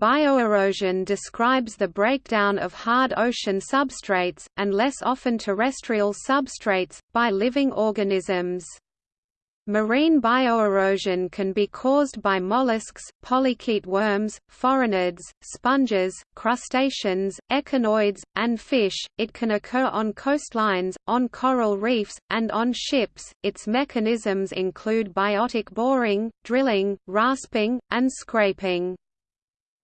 Bioerosion describes the breakdown of hard ocean substrates, and less often terrestrial substrates, by living organisms. Marine bioerosion can be caused by mollusks, polychaete worms, phoronid, sponges, crustaceans, echinoids, and fish. It can occur on coastlines, on coral reefs, and on ships. Its mechanisms include biotic boring, drilling, rasping, and scraping.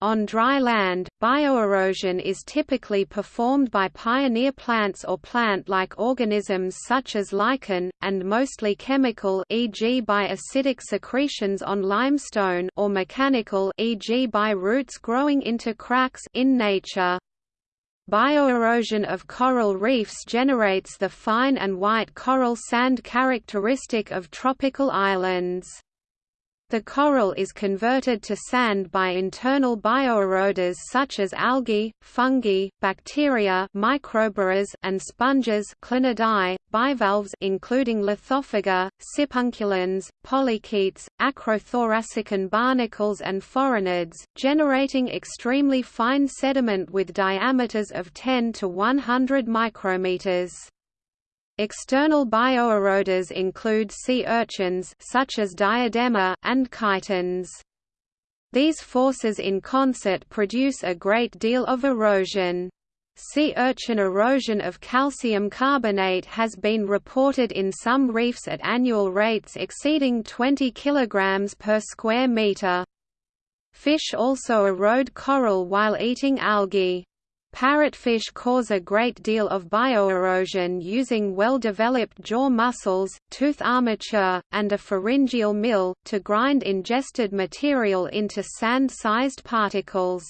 On dry land, bioerosion is typically performed by pioneer plants or plant-like organisms such as lichen, and mostly chemical e.g. by acidic secretions on limestone or mechanical e.g. by roots growing into cracks in nature. Bioerosion of coral reefs generates the fine and white coral sand characteristic of tropical islands. The coral is converted to sand by internal bioeroders such as algae, fungi, bacteria microborers, and sponges bivalves including Lithophaga, Sipunculans, polychaetes, acrothoracican barnacles and phoronids, generating extremely fine sediment with diameters of 10 to 100 micrometers. External bioeroders include sea urchins such as diadema and chitons. These forces in concert produce a great deal of erosion. Sea urchin erosion of calcium carbonate has been reported in some reefs at annual rates exceeding 20 kg per square meter. Fish also erode coral while eating algae. Parrotfish cause a great deal of bioerosion using well-developed jaw muscles, tooth armature, and a pharyngeal mill, to grind ingested material into sand-sized particles.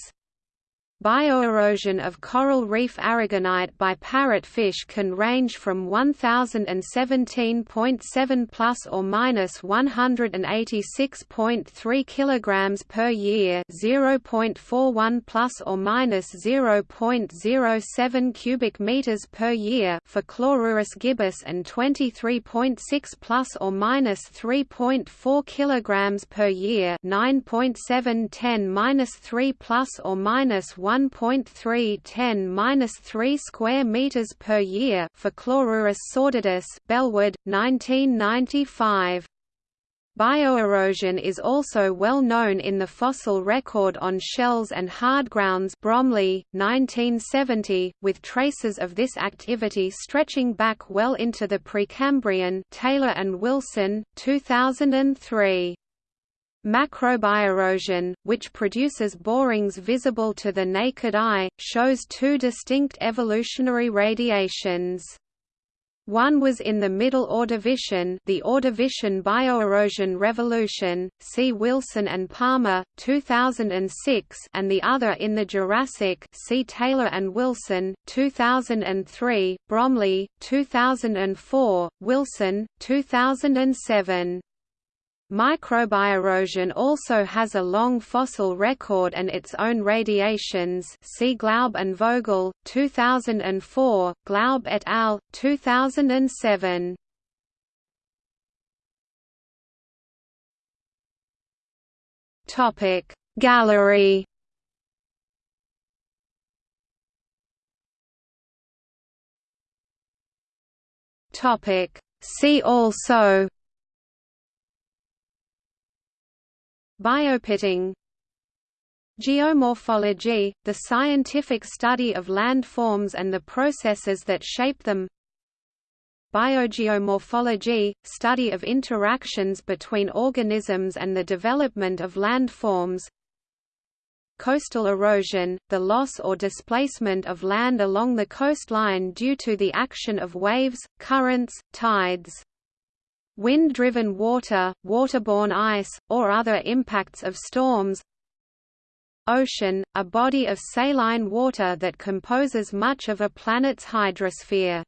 Bioerosion of coral reef aragonite by parrotfish can range from 1017.7 plus or minus 186.3 kilograms per year, 0.41 plus or minus 0.07 cubic meters per year for Chlorurus gibbus and 23.6 plus or minus 3.4 kilograms per year, 9.710 minus 3 plus or minus 1.310-3 square meters per year for Chlorurus sordidus, Bellwood, 1995. Bioerosion is also well known in the fossil record on shells and hardgrounds Bromley, 1970, with traces of this activity stretching back well into the Precambrian Taylor and Wilson, 2003. Macrobioerosion, which produces borings visible to the naked eye, shows two distinct evolutionary radiations. One was in the Middle Ordovician, the Ordovician bioerosion revolution. See Wilson and Palmer, 2006, and the other in the Jurassic. See Taylor and Wilson, 2003, Bromley, 2004, Wilson, 2007. Microbioerosion also has a long fossil record and its own radiations see Glaub and Vogel, 2004, Glaub et al., 2007. Gallery Topic See also Biopitting. Geomorphology, the scientific study of landforms and the processes that shape them. Biogeomorphology, study of interactions between organisms and the development of landforms Coastal erosion, the loss or displacement of land along the coastline due to the action of waves, currents, tides wind-driven water, waterborne ice, or other impacts of storms. Ocean, a body of saline water that composes much of a planet's hydrosphere